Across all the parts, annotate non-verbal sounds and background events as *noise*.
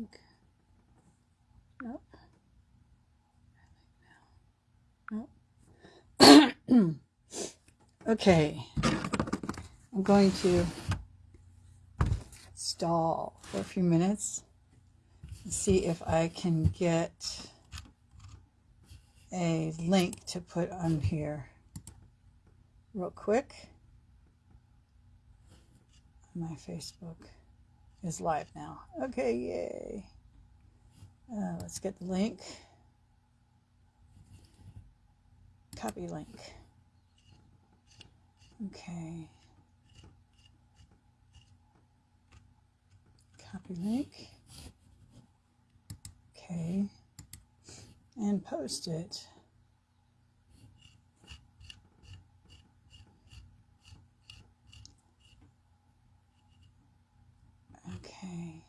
Okay. Nope. Nope. *coughs* okay. I'm going to stall for a few minutes and see if I can get a link to put on here real quick. My Facebook is live now. Okay, yay. Uh, let's get the link. Copy link. Okay. Copy link. Okay. And post it. Okay.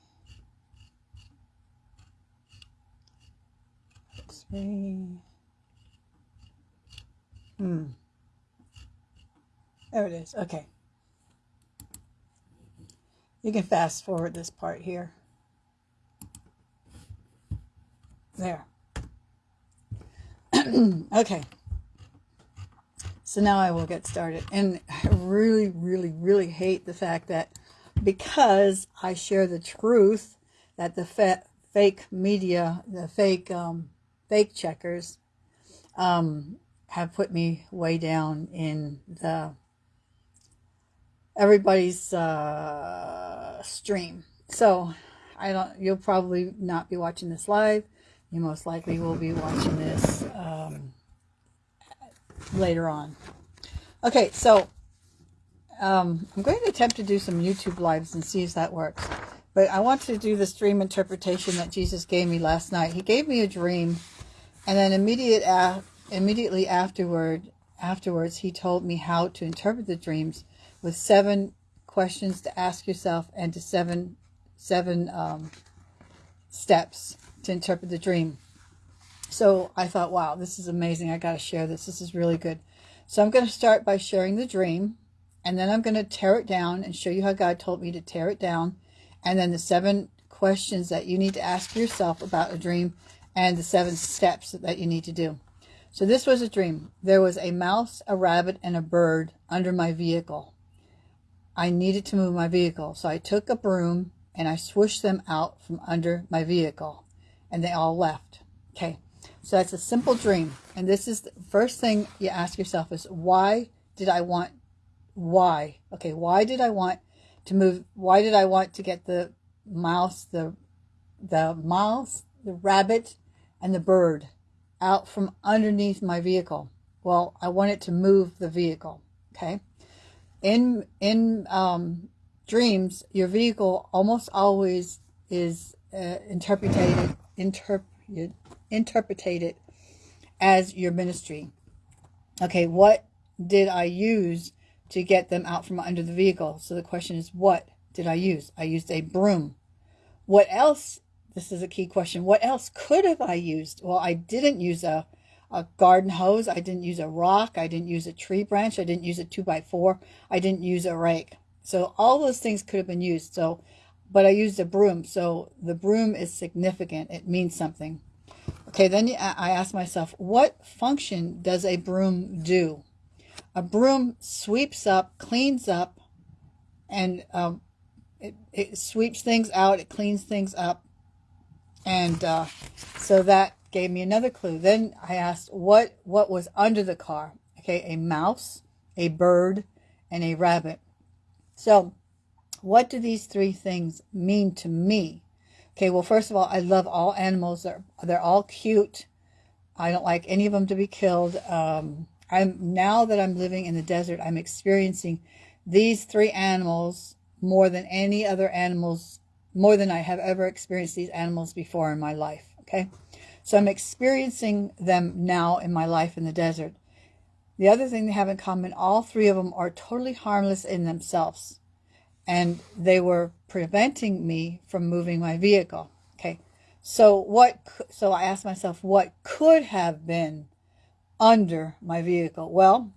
Three. Hmm. There it is. Okay. You can fast forward this part here. There. *clears throat* okay. So now I will get started. And I really, really, really hate the fact that because I share the truth that the fa- fake media, the fake um, fake checkers, um, have put me way down in the everybody's uh, stream. So I don't. You'll probably not be watching this live. You most likely will be watching this um, later on. Okay, so um, I'm going to attempt to do some YouTube lives and see if that works. But I want to do this dream interpretation that Jesus gave me last night. He gave me a dream, and then immediate immediately afterward, afterwards, he told me how to interpret the dreams with seven questions to ask yourself and to seven seven um, steps to interpret the dream. So I thought, wow, this is amazing. I got to share this. This is really good. So I'm going to start by sharing the dream, and then I'm going to tear it down and show you how God told me to tear it down, and then the seven questions that you need to ask yourself about a dream, and the seven steps that you need to do. So this was a dream. There was a mouse, a rabbit, and a bird under my vehicle. I needed to move my vehicle. So I took a broom and I swished them out from under my vehicle and they all left. Okay. So that's a simple dream. And this is the first thing you ask yourself is why did I want why? Okay, why did I want to move why did I want to get the mouse, the the mouse, the rabbit, and the bird out from underneath my vehicle? Well, I wanted to move the vehicle. Okay in in um, dreams, your vehicle almost always is uh, interpreted interpreted interpreted as your ministry. Okay, what did I use to get them out from under the vehicle? So the question is, what did I use? I used a broom. What else? This is a key question. What else could have I used? Well, I didn't use a a garden hose. I didn't use a rock. I didn't use a tree branch. I didn't use a two by four. I didn't use a rake. So all those things could have been used. So, but I used a broom. So the broom is significant. It means something. Okay, then I asked myself, what function does a broom do? A broom sweeps up, cleans up, and um, it, it sweeps things out, it cleans things up. And uh, so that gave me another clue. Then I asked what what was under the car. Okay, a mouse, a bird, and a rabbit. So, what do these three things mean to me? Okay, well, first of all, I love all animals. They're they're all cute. I don't like any of them to be killed. Um, I'm now that I'm living in the desert, I'm experiencing these three animals more than any other animals, more than I have ever experienced these animals before in my life. Okay. So I'm experiencing them now in my life in the desert. The other thing they have in common, all three of them are totally harmless in themselves. And they were preventing me from moving my vehicle. Okay. So what, so I asked myself, what could have been under my vehicle? Well,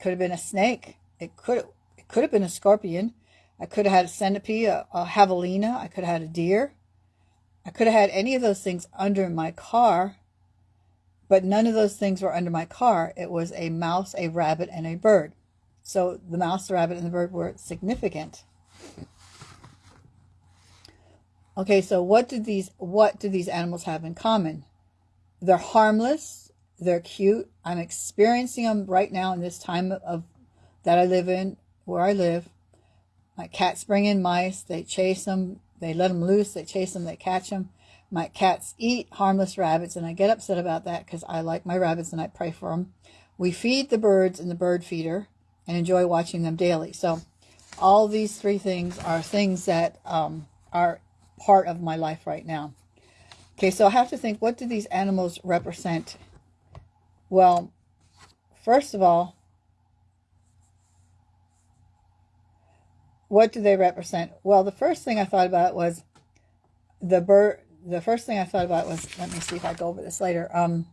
could have been a snake. It could, it could have been a scorpion. I could have had a centipede, a, a javelina. I could have had a deer. I could have had any of those things under my car, but none of those things were under my car. It was a mouse, a rabbit, and a bird. So the mouse, the rabbit, and the bird were significant. Okay, so what do these what do these animals have in common? They're harmless, they're cute. I'm experiencing them right now in this time of that I live in, where I live. My cats bring in mice, they chase them, they let them loose, they chase them, they catch them. My cats eat harmless rabbits, and I get upset about that because I like my rabbits and I pray for them. We feed the birds in the bird feeder and enjoy watching them daily. So all these three things are things that um, are part of my life right now. Okay, so I have to think, what do these animals represent? Well, first of all, what do they represent? Well, the first thing I thought about was the bird. The first thing I thought about was, let me see if I go over this later. Um,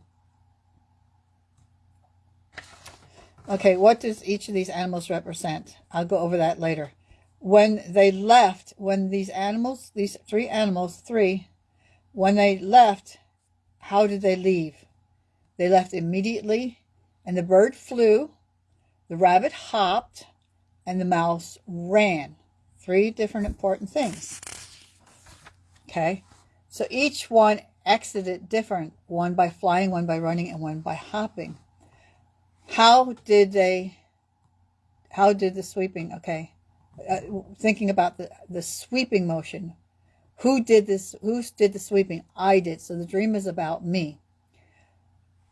okay, what does each of these animals represent? I'll go over that later when they left, when these animals, these three animals, three, when they left, how did they leave? They left immediately, and the bird flew, the rabbit hopped, and the mouse ran. Three different important things. Okay, so each one exited different, one by flying, one by running, and one by hopping. How did they, how did the sweeping, okay, uh, thinking about the, the sweeping motion. Who did this? Who did the sweeping? I did. So the dream is about me.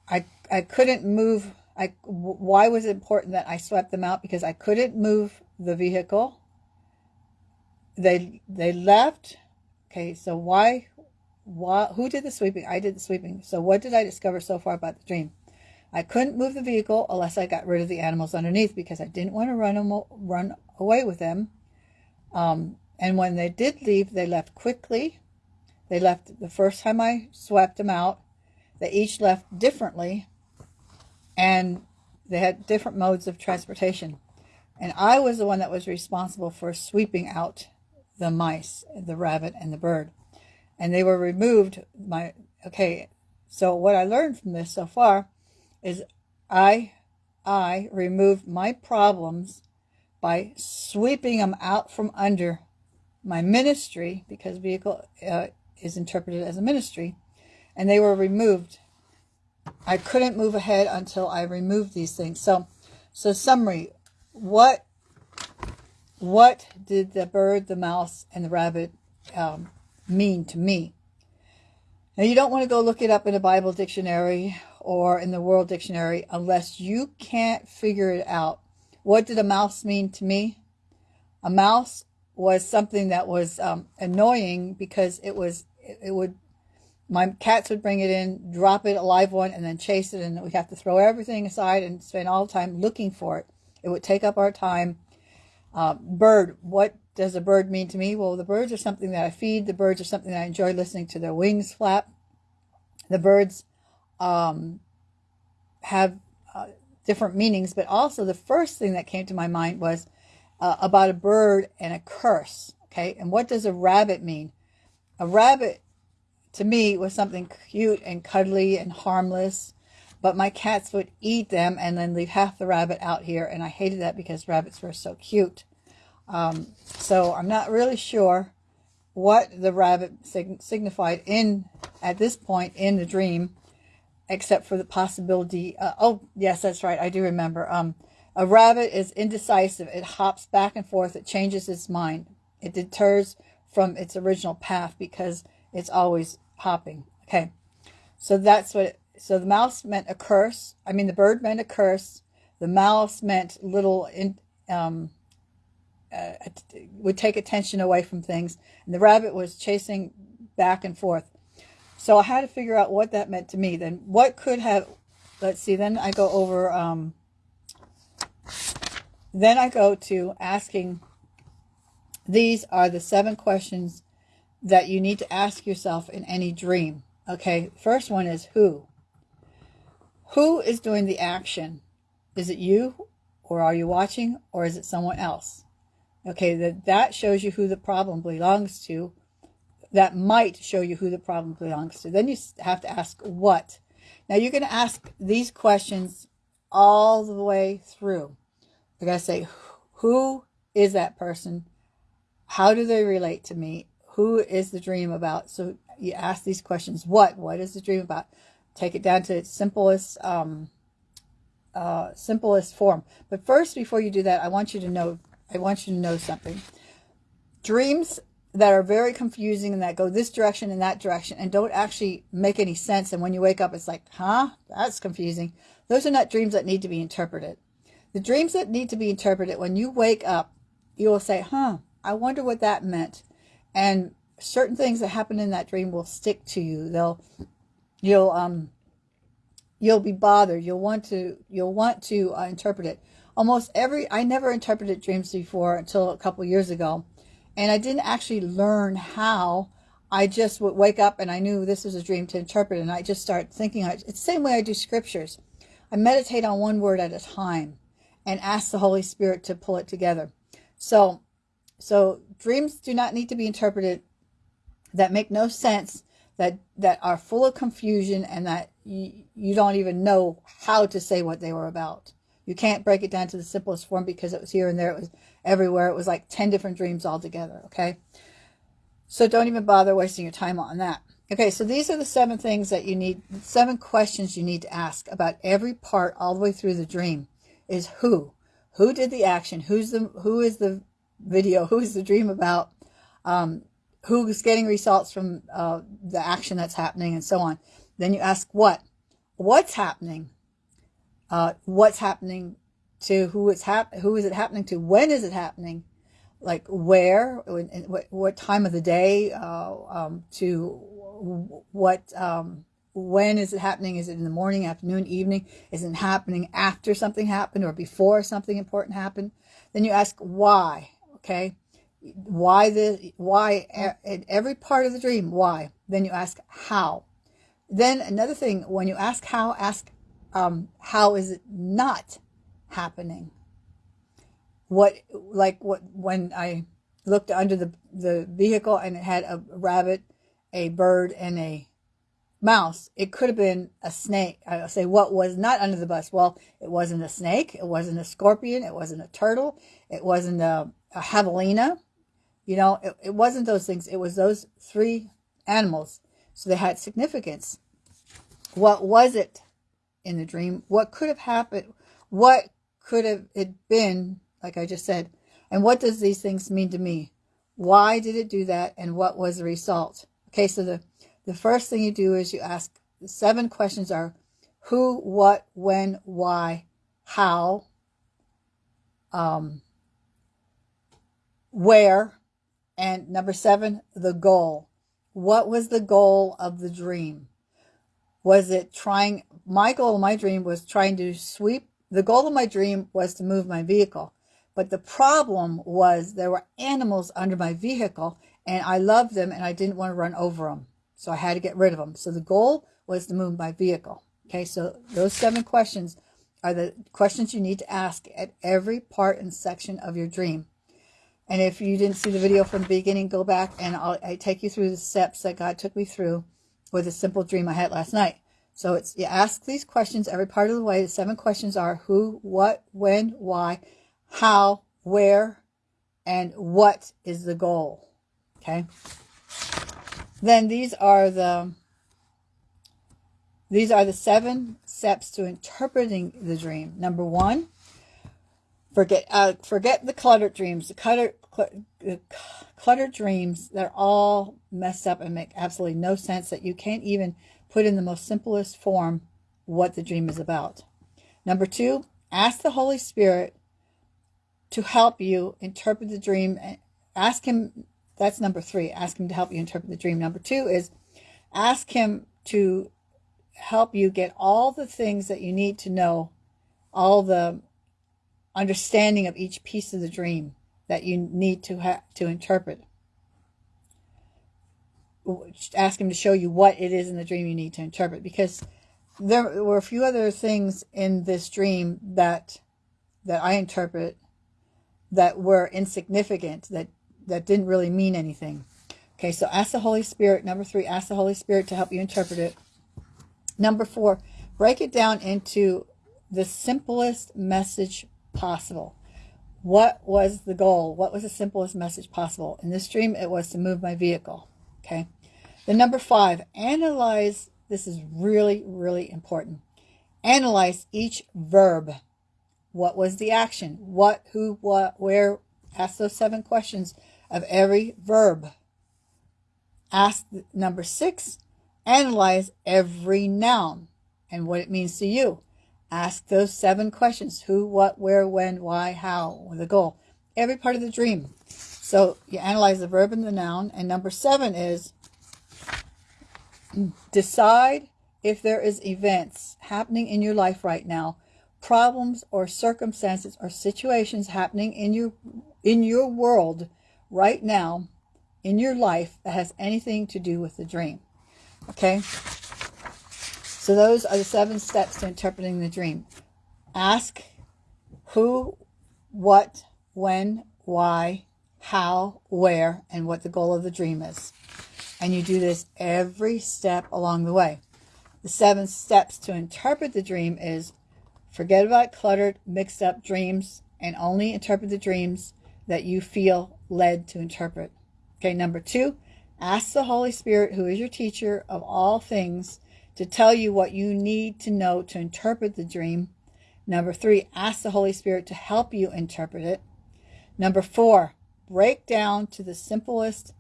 I, I couldn't move. I, why was it important that I swept them out? Because I couldn't move the vehicle. They, they left. Okay. So why, why, who did the sweeping? I did the sweeping. So what did I discover so far about the dream? I couldn't move the vehicle unless I got rid of the animals underneath because I didn't want to run them, run away with them. Um, and when they did leave, they left quickly. They left the first time I swept them out. They each left differently, and they had different modes of transportation. And I was the one that was responsible for sweeping out the mice, the rabbit, and the bird. And they were removed. My okay. So what I learned from this so far is I I removed my problems by sweeping them out from under my ministry because vehicle uh, is interpreted as a ministry and they were removed. I couldn't move ahead until I removed these things. So, so summary, what, what did the bird, the mouse, and the rabbit um, mean to me? Now, you don't want to go look it up in a Bible dictionary or in the World Dictionary unless you can't figure it out. What did a mouse mean to me? A mouse was something that was um, annoying because it was, it, it would, my cats would bring it in, drop it, a live one, and then chase it, and we'd have to throw everything aside and spend all the time looking for it. It would take up our time. Uh, bird, what does a bird mean to me? Well, the birds are something that I feed. The birds are something I enjoy listening to their wings flap. The birds um, have uh, different meanings, but also the first thing that came to my mind was uh, about a bird and a curse. Okay, and what does a rabbit mean? A rabbit, to me, was something cute and cuddly and harmless, but my cats would eat them and then leave half the rabbit out here, and I hated that because rabbits were so cute. Um, so I'm not really sure what the rabbit sig signified in at this point in the dream except for the possibility. Uh, oh, yes, that's right. I do remember. Um, a rabbit is indecisive. It hops back and forth. It changes its mind. It deters from its original path because it's always hopping. Okay, so that's what. It, so the mouse meant a curse. I mean, the bird meant a curse. The mouse meant little. In, um, uh, would take attention away from things, and the rabbit was chasing back and forth. So I had to figure out what that meant to me. Then what could have, let's see, then I go over, um, then I go to asking, these are the seven questions that you need to ask yourself in any dream. Okay, first one is who? Who is doing the action? Is it you or are you watching or is it someone else? Okay, that, that shows you who the problem belongs to. That might show you who the problem belongs to. Then you have to ask what. Now you're going to ask these questions all the way through. You're going to say, who is that person? How do they relate to me? Who is the dream about? So you ask these questions. What? What is the dream about? Take it down to its simplest, um, uh, simplest form. But first, before you do that, I want you to know, I want you to know something. Dreams that are very confusing and that go this direction and that direction and don't actually make any sense. And when you wake up, it's like, huh, that's confusing. Those are not dreams that need to be interpreted. The dreams that need to be interpreted, when you wake up, you will say, huh, I wonder what that meant. And certain things that happen in that dream will stick to you. They'll, you'll, um, you'll be bothered. You'll want to, you'll want to uh, interpret it. Almost every, I never interpreted dreams before until a couple years ago. And I didn't actually learn how. I just would wake up and I knew this was a dream to interpret. And I just start thinking, it's the same way I do scriptures. I meditate on one word at a time and ask the Holy Spirit to pull it together. So, so dreams do not need to be interpreted that make no sense, that, that are full of confusion and that you, you don't even know how to say what they were about. You can't break it down to the simplest form because it was here and there. It was everywhere. It was like 10 different dreams all together, Okay. So don't even bother wasting your time on that. Okay. So these are the seven things that you need, seven questions you need to ask about every part all the way through the dream is who. Who did the action? Who's the who is the video? Who is the dream about? Um, who's getting results from uh, the action that's happening, and so on. Then you ask what? What's happening? Uh, what's happening to who it's hap- Who is it happening to? When is it happening? Like where? What, what time of the day? Uh, um, to what? Um, when is it happening? Is it in the morning, afternoon, evening? Is it happening after something happened or before something important happened? Then you ask why, okay? Why the, why in every part of the dream, why? Then you ask how. Then another thing, when you ask how, ask um, how is it not happening? What, like what, when I looked under the, the vehicle and it had a rabbit, a bird, and a mouse. It could have been a snake. I say what was not under the bus. Well, it wasn't a snake. It wasn't a scorpion. It wasn't a turtle. It wasn't a javelina. You know, it, it wasn't those things. It was those three animals. So they had significance. What was it in the dream? What could have happened? What could have it been, like I just said? And what does these things mean to me? Why did it do that? And what was the result? Okay, so the the first thing you do is you ask the seven questions are who, what, when, why, how, um, where, and number seven, the goal. What was the goal of the dream? Was it trying, my goal my dream was trying to sweep, the goal of my dream was to move my vehicle. But the problem was there were animals under my vehicle and I loved them and I didn't want to run over them. So I had to get rid of them. So the goal was to move my vehicle. Okay, so those seven questions are the questions you need to ask at every part and section of your dream. And if you didn't see the video from the beginning, go back and I'll I take you through the steps that God took me through with a simple dream I had last night. So it's you ask these questions every part of the way. The seven questions are who, what, when, why, how, where, and what is the goal. Okay then these are the these are the seven steps to interpreting the dream. Number one, forget uh, forget the cluttered dreams. The cluttered, cl cluttered dreams, they're all messed up and make absolutely no sense that you can't even put in the most simplest form what the dream is about. Number two, ask the Holy Spirit to help you interpret the dream. Ask him that's number three. Ask him to help you interpret the dream. Number two is ask him to help you get all the things that you need to know, all the understanding of each piece of the dream that you need to have to interpret. Ask him to show you what it is in the dream you need to interpret because there were a few other things in this dream that that I interpret that were insignificant, that, that didn't really mean anything. Okay, so ask the Holy Spirit. Number three, ask the Holy Spirit to help you interpret it. Number four, break it down into the simplest message possible. What was the goal? What was the simplest message possible? In this dream, it was to move my vehicle. Okay. The number five, analyze. This is really, really important. Analyze each verb. What was the action? What, who, what, where? Ask those seven questions of every verb. Ask number six, analyze every noun and what it means to you. Ask those seven questions who, what, where, when, why, how, the goal. Every part of the dream. So you analyze the verb and the noun. And number seven is decide if there is events happening in your life right now, problems or circumstances or situations happening in your in your world right now in your life that has anything to do with the dream. Okay? So those are the seven steps to interpreting the dream. Ask who, what, when, why, how, where, and what the goal of the dream is. And you do this every step along the way. The seven steps to interpret the dream is forget about cluttered, mixed up dreams and only interpret the dreams that you feel led to interpret. Okay, number two, ask the Holy Spirit, who is your teacher of all things, to tell you what you need to know to interpret the dream. Number three, ask the Holy Spirit to help you interpret it. Number four, break down to the simplest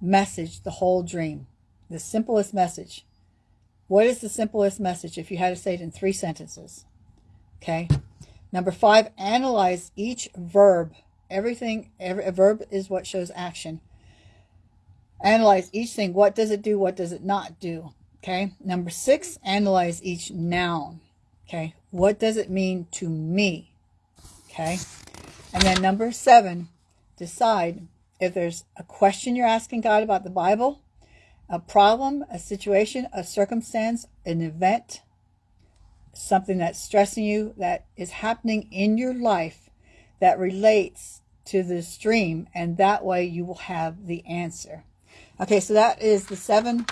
message the whole dream. The simplest message. What is the simplest message if you had to say it in three sentences? Okay. Number five, analyze each verb. Everything, every a verb is what shows action. Analyze each thing. What does it do? What does it not do? Okay. Number six, analyze each noun. Okay. What does it mean to me? Okay. And then number seven, decide if there's a question you're asking God about the Bible, a problem, a situation, a circumstance, an event, something that's stressing you that is happening in your life that relates to this dream, and that way you will have the answer. Okay, so that is the seven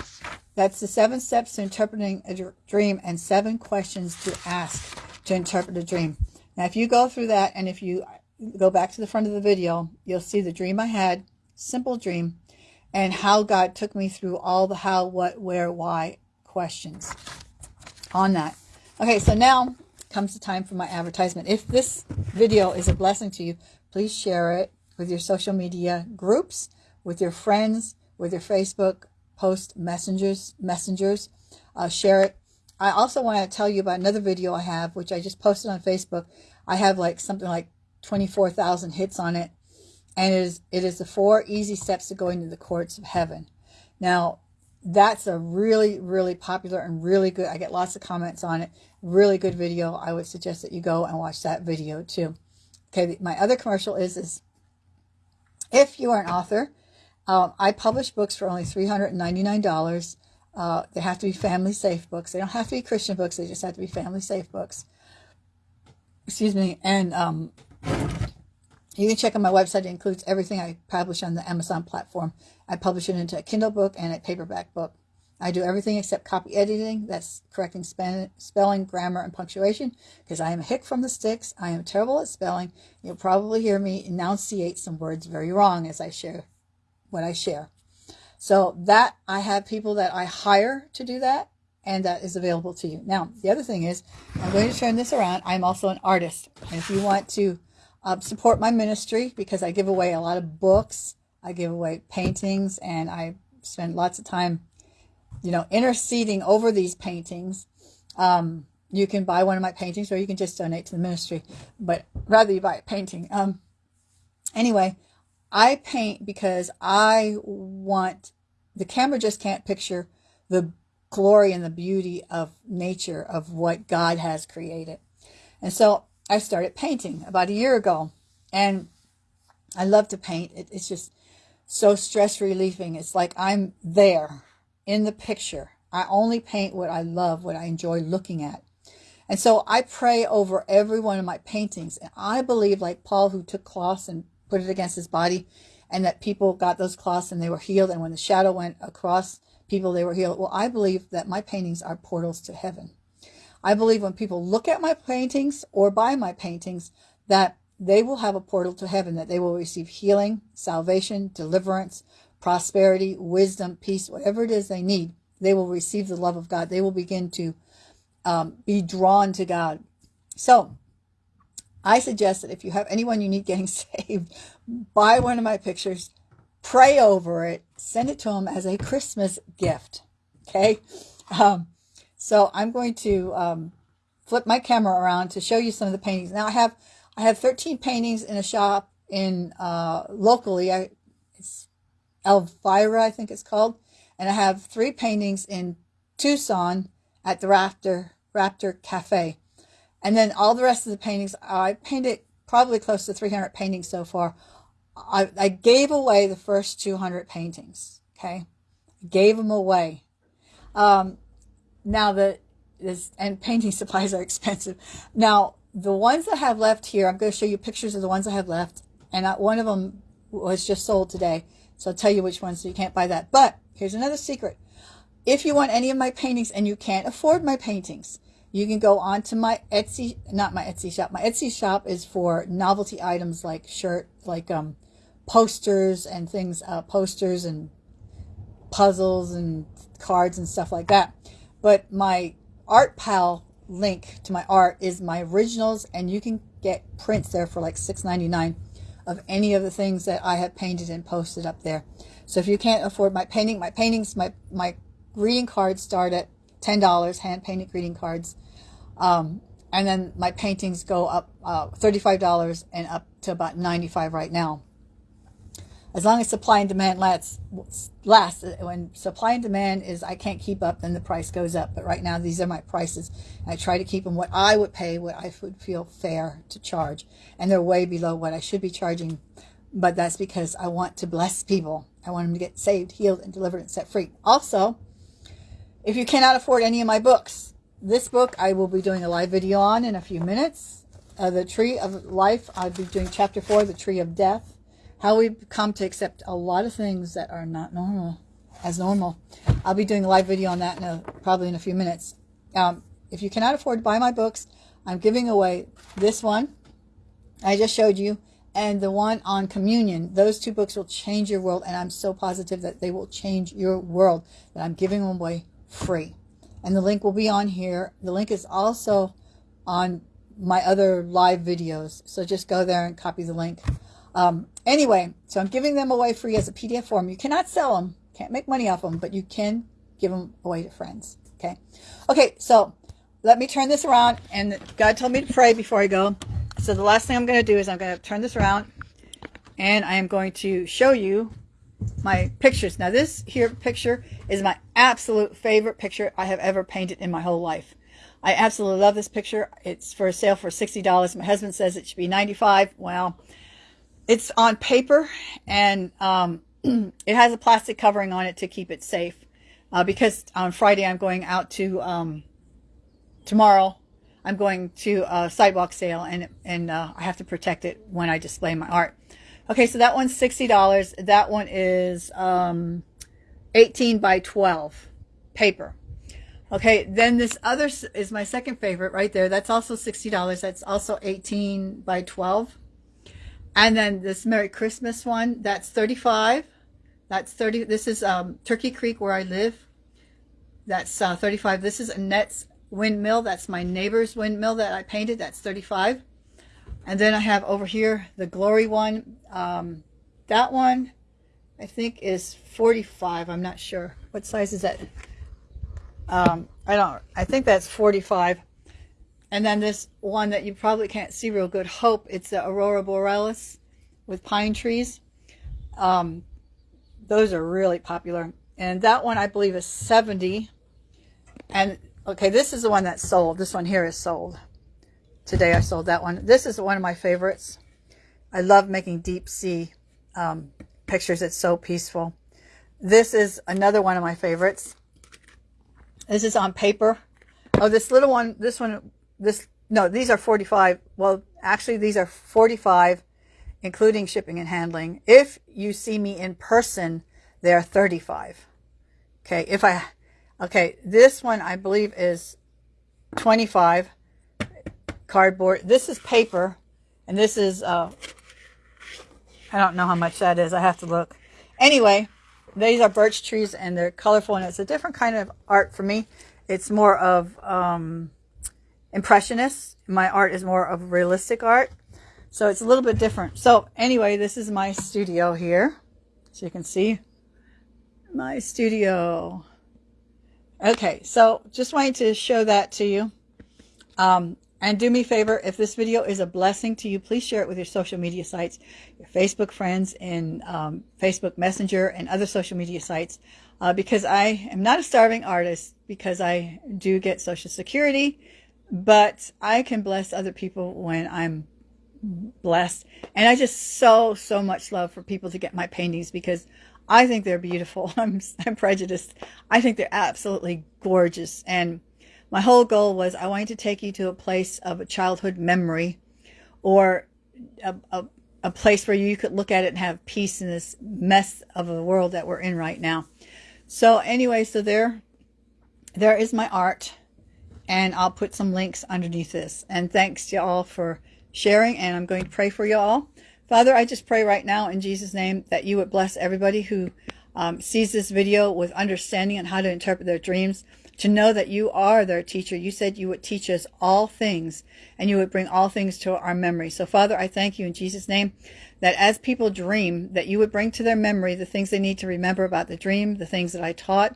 that's the seven steps to interpreting a dream and seven questions to ask to interpret a dream. Now, if you go through that and if you go back to the front of the video, you'll see the dream I had, simple dream, and how God took me through all the how, what, where, why questions on that. Okay, so now comes the time for my advertisement. If this video is a blessing to you, please share it with your social media groups, with your friends, with your Facebook post messengers, messengers, uh, share it. I also want to tell you about another video I have, which I just posted on Facebook. I have like something like 24,000 hits on it. And it is, it is the four easy steps to going to the courts of heaven. Now, that's a really, really popular and really good. I get lots of comments on it. Really good video. I would suggest that you go and watch that video too. Okay, my other commercial is, is if you are an author um, I publish books for only $399. Uh, they have to be family safe books. They don't have to be Christian books. They just have to be family safe books. Excuse me. And um, you can check on my website. It includes everything I publish on the Amazon platform. I publish it into a Kindle book and a paperback book. I do everything except copy editing. That's correcting spelling, grammar, and punctuation because I am a hick from the sticks. I am terrible at spelling. You'll probably hear me enunciate some words very wrong as I share what I share. So that I have people that I hire to do that and that is available to you. Now, the other thing is I'm going to turn this around. I'm also an artist. And if you want to uh, support my ministry because I give away a lot of books, I give away paintings and I spend lots of time, you know, interceding over these paintings. Um, you can buy one of my paintings or you can just donate to the ministry, but rather you buy a painting. Um, anyway, I paint because I want, the camera just can't picture the glory and the beauty of nature, of what God has created. And so I started painting about a year ago. And I love to paint. It, it's just so stress relieving. It's like I'm there in the picture. I only paint what I love, what I enjoy looking at. And so I pray over every one of my paintings. And I believe, like Paul, who took cloths and put it against his body, and that people got those cloths and they were healed. And when the shadow went across people, they were healed. Well, I believe that my paintings are portals to heaven. I believe when people look at my paintings or buy my paintings, that they will have a portal to heaven, that they will receive healing, salvation, deliverance, prosperity, wisdom, peace, whatever it is they need. They will receive the love of God. They will begin to um, be drawn to God. So I suggest that if you have anyone you need getting *laughs* saved, buy one of my pictures, pray over it, send it to them as a Christmas gift. Okay. Um, so I'm going to um, flip my camera around to show you some of the paintings. Now I have I have 13 paintings in a shop in uh, locally. I, it's Elvira, I think it's called, and I have three paintings in Tucson at the Raptor Raptor Cafe. And then all the rest of the paintings, I painted probably close to 300 paintings so far. I, I gave away the first 200 paintings. Okay. Gave them away. Um, now the, this, and painting *laughs* supplies are expensive. Now, the ones I have left here, I'm going to show you pictures of the ones I have left. And I, one of them was just sold today. So I'll tell you which one so you can't buy that. But here's another secret. If you want any of my paintings and you can't afford my paintings, you can go on to my Etsy, not my Etsy shop. My Etsy shop is for novelty items like shirt, like um, posters and things, uh, posters and puzzles and cards and stuff like that. But my ArtPal link to my art is my originals, and you can get prints there for like $6.99 of any of the things that I have painted and posted up there. So if you can't afford my painting, my paintings, my my greeting cards start at $10, hand painted greeting cards. Um, and then my paintings go up uh, $35 and up to about 95 right now. As long as supply and demand lasts, lasts, when supply and demand is I can't keep up, then the price goes up. But right now, these are my prices. I try to keep them what I would pay, what I would feel fair to charge. And they're way below what I should be charging. But that's because I want to bless people. I want them to get saved, healed, and delivered and set free. Also, if you cannot afford any of my books, this book I will be doing a live video on in a few minutes. Uh, the Tree of Life, I'll be doing chapter four, The Tree of Death. How we come to accept a lot of things that are not normal as normal. I'll be doing a live video on that in a, probably in a few minutes. Um, if you cannot afford to buy my books, I'm giving away this one I just showed you and the one on communion. Those two books will change your world, and I'm so positive that they will change your world that I'm giving them away free. And the link will be on here. The link is also on my other live videos. So just go there and copy the link. Um, anyway, so I'm giving them away free as a PDF form. You cannot sell them, can't make money off them, but you can give them away to friends. Okay. Okay, so let me turn this around. And God told me to pray before I go. So the last thing I'm going to do is I'm going to turn this around and I am going to show you my pictures. Now this here picture is my absolute favorite picture I have ever painted in my whole life. I absolutely love this picture. It's for sale for $60. My husband says it should be 95 Well, it's on paper and um, *clears throat* it has a plastic covering on it to keep it safe. Uh, because on Friday I'm going out to, um, tomorrow, I'm going to a sidewalk sale and, and uh, I have to protect it when I display my art. Okay, so that one's $60. That one is um, 18 by 12 paper. Okay, then this other is my second favorite right there. That's also $60. That's also 18 by 12. And then this Merry Christmas one, that's 35. That's 30. This is um, Turkey Creek where I live. That's uh, 35. This is Annette's windmill. That's my neighbor's windmill that I painted. That's 35. And then I have over here the Glory one. Um, that one, I think, is 45. I'm not sure. What size is that? Um, I don't, I think that's 45. And then this one that you probably can't see real good, Hope. It's the Aurora Borealis with pine trees. Um, those are really popular. And that one I believe is 70. And okay, this is the one that's sold. This one here is sold. Today I sold that one. This is one of my favorites. I love making deep sea um, pictures. It's so peaceful. This is another one of my favorites. This is on paper. Oh, this little one, this one this, no, these are 45. Well, actually, these are 45, including shipping and handling. If you see me in person, they're 35. Okay. If I, okay, this one I believe is 25 cardboard. This is paper and this is, uh, I don't know how much that is. I have to look. Anyway, these are birch trees and they're colorful and it's a different kind of art for me. It's more of um, impressionist. My art is more of realistic art. So it's a little bit different. So anyway, this is my studio here. So you can see my studio. Okay, so just wanted to show that to you. Um, and do me a favor, if this video is a blessing to you, please share it with your social media sites, your Facebook friends, and um, Facebook Messenger, and other social media sites. Uh, because I am not a starving artist, because I do get Social Security, but I can bless other people when I'm blessed. And I just so, so much love for people to get my paintings because I think they're beautiful. *laughs* I'm, I'm prejudiced. I think they're absolutely gorgeous. And my whole goal was I wanted to take you to a place of a childhood memory or a, a, a place where you could look at it and have peace in this mess of a world that we're in right now. So anyway, so there, there is my art and I'll put some links underneath this. And thanks to y'all for sharing and I'm going to pray for you all. Father, I just pray right now in Jesus' name that you would bless everybody who um, sees this video with understanding on how to interpret their dreams to know that you are their teacher. You said you would teach us all things and you would bring all things to our memory. So Father, I thank you in Jesus name that as people dream, that you would bring to their memory the things they need to remember about the dream, the things that I taught,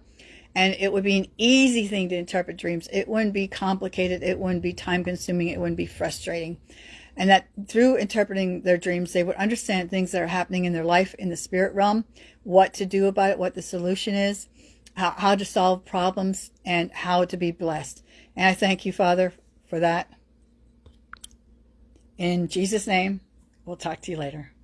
and it would be an easy thing to interpret dreams. It wouldn't be complicated. It wouldn't be time consuming. It wouldn't be frustrating. And that through interpreting their dreams, they would understand things that are happening in their life in the spirit realm, what to do about it, what the solution is, how to solve problems and how to be blessed. And I thank you, Father, for that. In Jesus' name, we'll talk to you later.